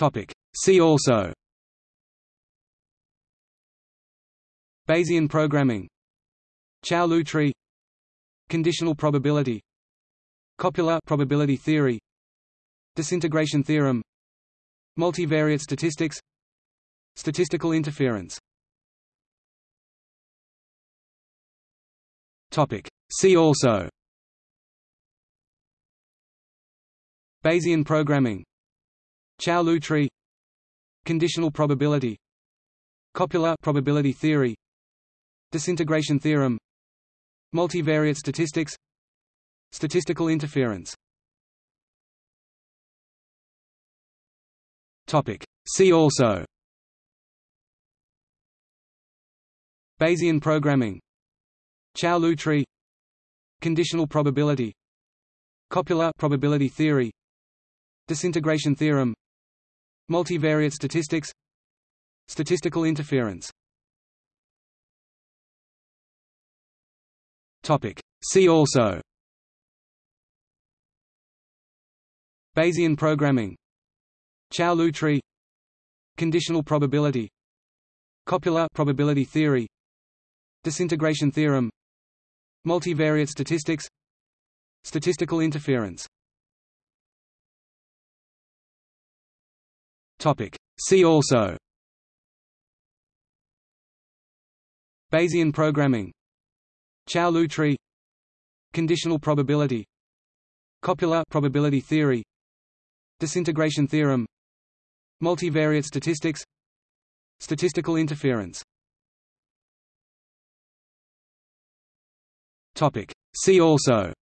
Topic. See also. Bayesian programming. Chow-Liu tree. Conditional probability. Copula probability theory. Disintegration theorem. Multivariate statistics. Statistical interference. Topic. See also. Bayesian programming Chow-Liu tree Conditional probability Copula probability theory Disintegration theorem Multivariate statistics Statistical interference. Topic. See also. Bayesian programming. Chow-Liu tree Conditional probability Copula probability theory Disintegration theorem Multivariate statistics. Statistical interference. See also. Bayesian programming. Chow-Liu tree. Conditional probability. Copula probability theory. Disintegration theorem. Multivariate statistics. Statistical interference Topic. See also. Bayesian programming. Chow-Liu tree. Conditional probability. Copula probability theory. Disintegration theorem. Multivariate statistics. Statistical interference. Topic. See also.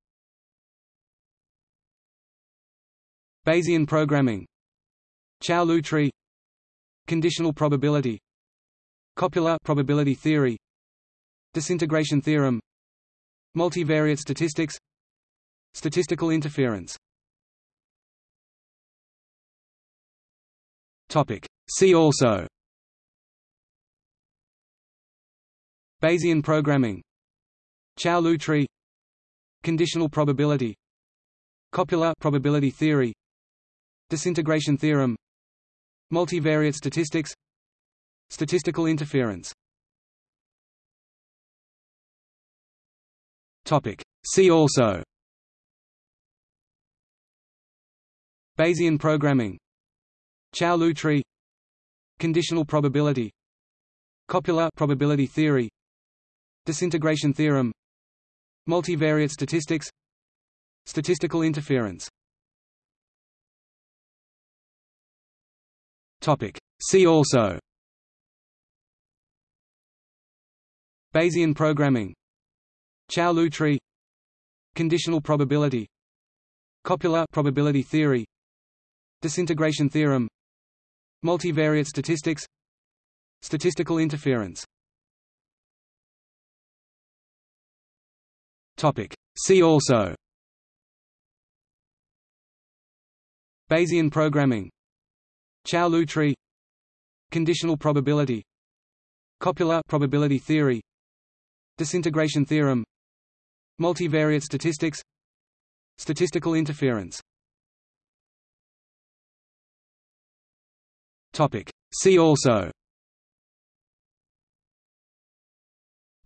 Bayesian programming Chow-Liu tree Conditional probability Copula probability theory Disintegration theorem Multivariate statistics Statistical interference. Topic. See also. Bayesian programming. Chow-Liu tree Conditional probability Copula probability theory Disintegration theorem Multivariate statistics. Statistical interference. See also. Bayesian programming. Chow-Liu tree. Conditional probability. Copula probability theory. Disintegration theorem. Multivariate statistics. Statistical interference Topic. See also. Bayesian programming. Chow-Liu tree. Conditional probability. Copula probability theory. Disintegration theorem. Multivariate statistics. Statistical interference. Topic. See also. Bayesian programming Chow-Liu tree. Conditional probability. Copula probability theory. Disintegration theorem. Multivariate statistics. Statistical interference. Topic. See also.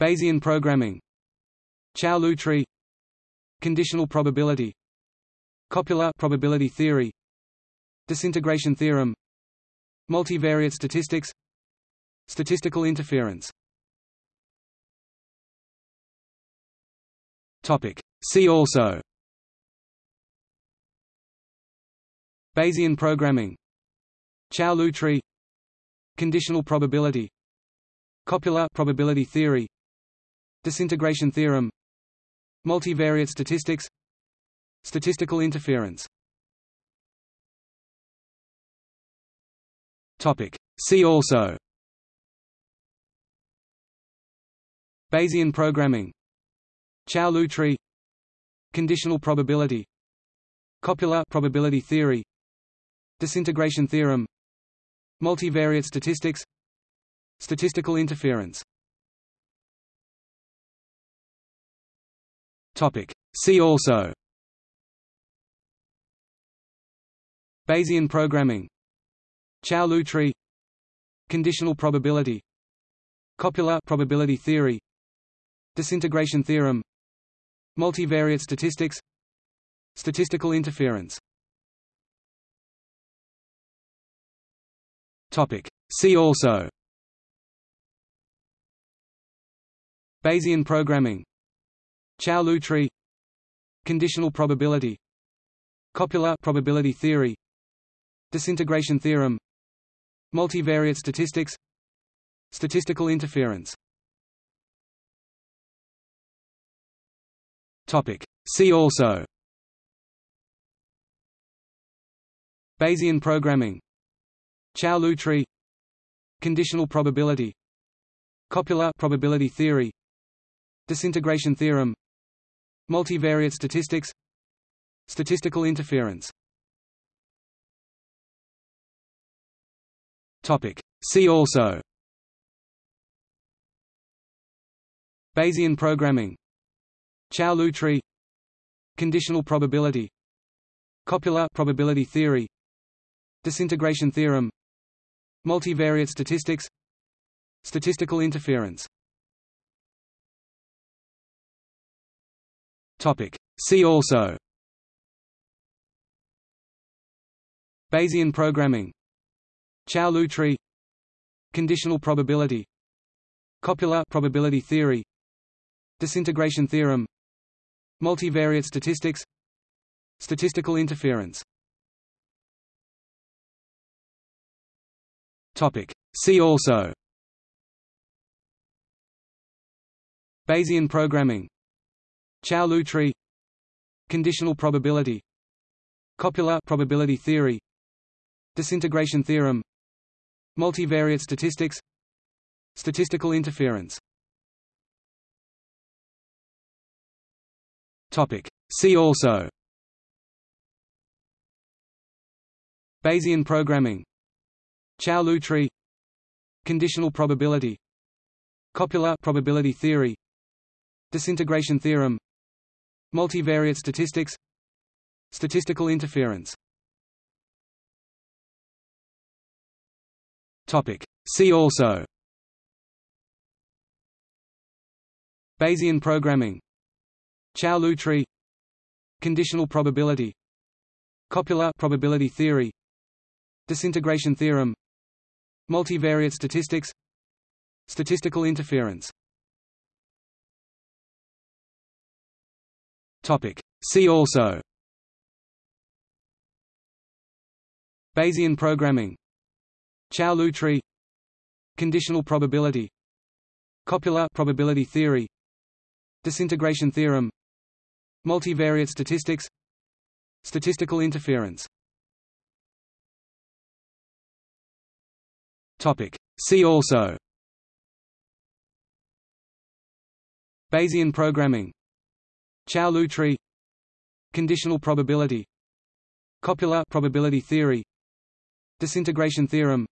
Bayesian programming. Chow-Liu tree. Conditional probability. Copula probability theory. Disintegration theorem Multivariate statistics. Statistical interference. Topic. See also. Bayesian programming. Chow-Liu tree. Conditional probability. Copula probability theory. Disintegration theorem. Multivariate statistics. Statistical interference Topic. See also. Bayesian programming. Chow-Liu tree. Conditional probability. Copula probability theory. Disintegration theorem. Multivariate statistics. Statistical interference. Topic. See also. Bayesian programming Chow-Liu tree Conditional probability Copula probability theory Disintegration theorem Multivariate statistics Statistical interference. Topic. See also. Bayesian programming. Chow-Liu tree Conditional probability Copula probability theory Disintegration theorem Multivariate statistics. Statistical interference. See also. Bayesian programming. Chow-Liu tree. Conditional probability. Copula probability theory. Disintegration theorem. Multivariate statistics. Statistical interference Topic. See also. Bayesian programming. Chow-Liu tree. Conditional probability. Copula probability theory. Disintegration theorem. Multivariate statistics. Statistical interference. Topic. See also. Bayesian programming Chow-Liu tree Conditional probability Copula probability theory Disintegration theorem Multivariate statistics Statistical interference. Topic. See also. Bayesian programming. Chow-Liu tree Conditional probability Copula probability theory Disintegration theorem Multivariate statistics. Statistical interference. Topic. See also. Bayesian programming. Chow-Liu tree. Conditional probability. Copula probability theory. Disintegration theorem. Multivariate statistics. Statistical interference Topic. See also. Bayesian programming. Chow-Liu tree. Conditional probability. Copula probability theory. Disintegration theorem. Multivariate statistics. Statistical interference. Topic. See also. Bayesian programming Chow-Liu tree. Conditional probability. Copula probability theory. Disintegration theorem. Multivariate statistics. Statistical interference. Topic. See also. Bayesian programming. Chow-Liu tree. Conditional probability. Copula probability theory. Disintegration theorem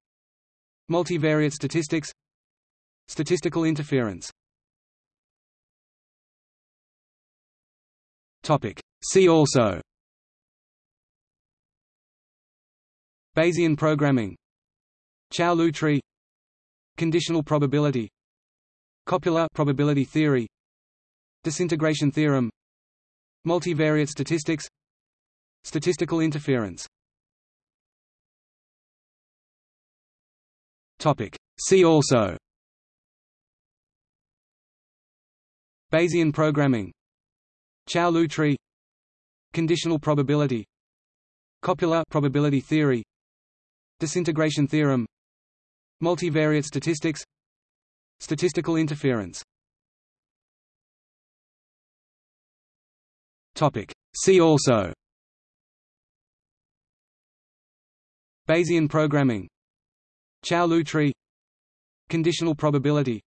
Multivariate statistics. Statistical interference. See also. Bayesian programming. Chow-Liu tree. Conditional probability. Copula probability theory. Disintegration theorem. Multivariate statistics. Statistical interference Topic. See also. Bayesian programming. Chow-Liu tree. Conditional probability. Copula probability theory. Disintegration theorem. Multivariate statistics. Statistical interference. Topic. See also. Bayesian programming Chow-Liu tree Conditional probability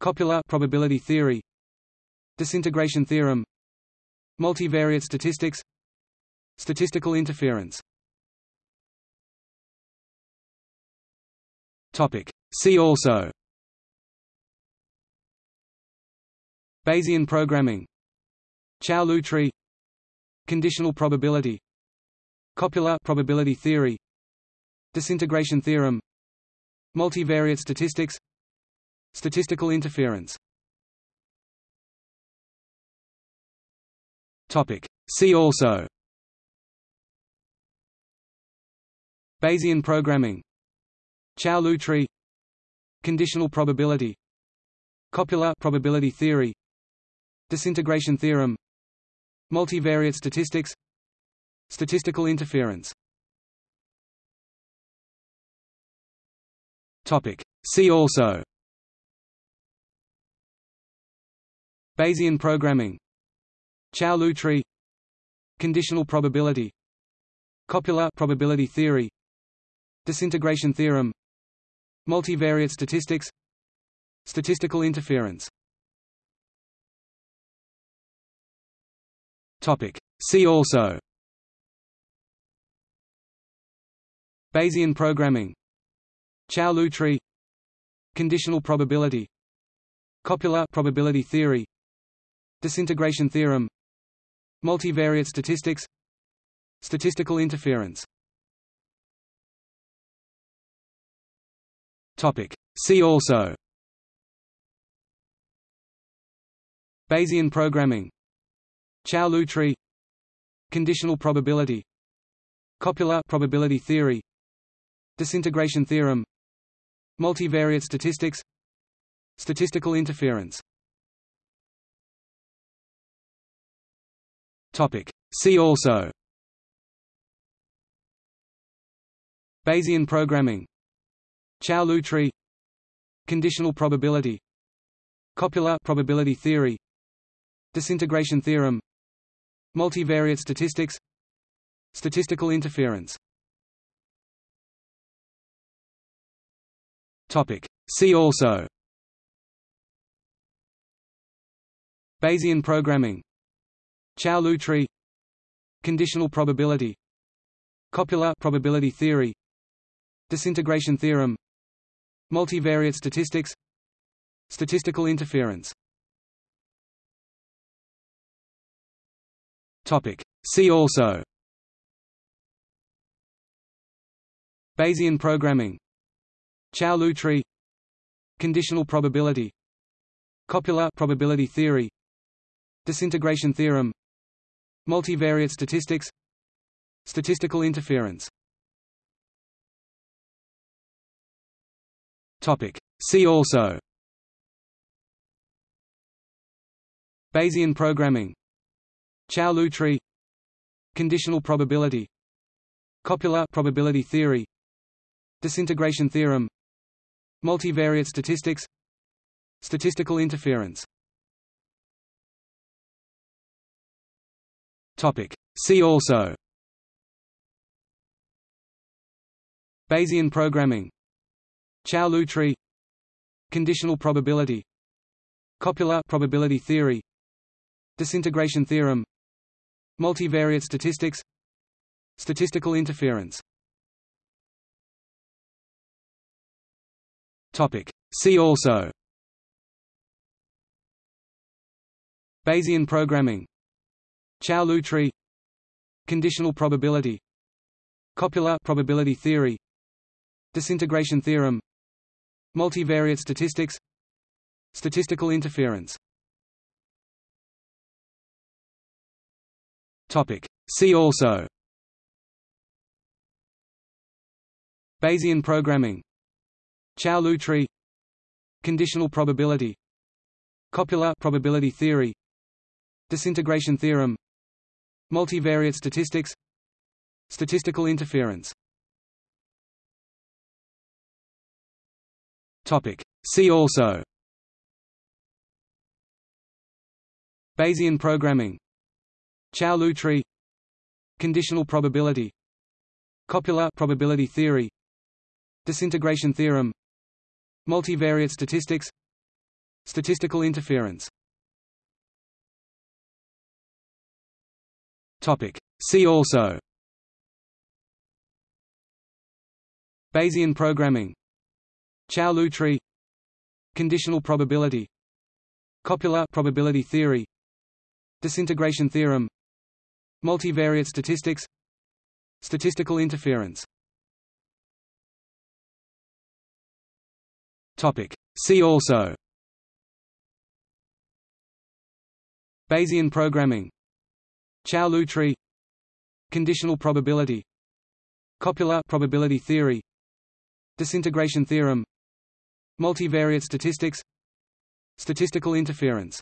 Copula probability theory Disintegration theorem Multivariate statistics Statistical interference. Topic. See also. Bayesian programming. Chow-Liu tree Conditional probability Copula probability theory Disintegration theorem Multivariate statistics. Statistical interference. See also. Bayesian programming. Chow-Liu tree. Conditional probability. Copula probability theory. Disintegration theorem. Multivariate statistics. Statistical interference Topic. See also. Bayesian programming. Chow-Liu tree. Conditional probability. Copula probability theory. Disintegration theorem. Multivariate statistics. Statistical interference. Topic. See also. Bayesian programming Chow-Liu tree. Conditional probability. Copula probability theory. Disintegration theorem. Multivariate statistics. Statistical interference. Topic. See also. Bayesian programming. Chow-Liu tree. Conditional probability. Copula probability theory Disintegration theorem Multivariate statistics Statistical interference. Topic. See also. Bayesian programming. Chow-Liu tree. Conditional probability. Copula probability theory. Disintegration theorem. Multivariate statistics. Statistical interference Topic. See also. Bayesian programming. Chow-Liu tree. Conditional probability. Copula probability theory. Disintegration theorem. Multivariate statistics. Statistical interference. Topic. See also. Bayesian programming Chow-Liu tree Conditional probability Copula probability theory Disintegration theorem Multivariate statistics Statistical interference. Topic. See also. Bayesian programming. Chow-Liu tree Conditional probability Copula probability theory Disintegration theorem Multivariate statistics. Statistical interference. See also. Bayesian programming. Chow-Liu tree. Conditional probability. Copula probability theory. Disintegration theorem. Multivariate statistics. Statistical interference Topic. See also. Bayesian programming. Chow-Liu tree. Conditional probability. Copula probability theory. Disintegration theorem. Multivariate statistics. Statistical interference. Topic. See also. Bayesian programming Chow-Liu tree Conditional probability Copula probability theory Disintegration theorem Multivariate statistics Statistical interference. Topic. See also. Bayesian programming. Chow-Liu tree Conditional probability Copula probability theory Disintegration theorem Multivariate statistics. Statistical interference. Topic. See also. Bayesian programming. Chow-Liu tree. Conditional probability. Copula probability theory. Disintegration theorem. Multivariate statistics. Statistical interference Topic. See also. Bayesian programming. Chow-Liu tree. Conditional probability. Copula probability theory. Disintegration theorem. Multivariate statistics. Statistical interference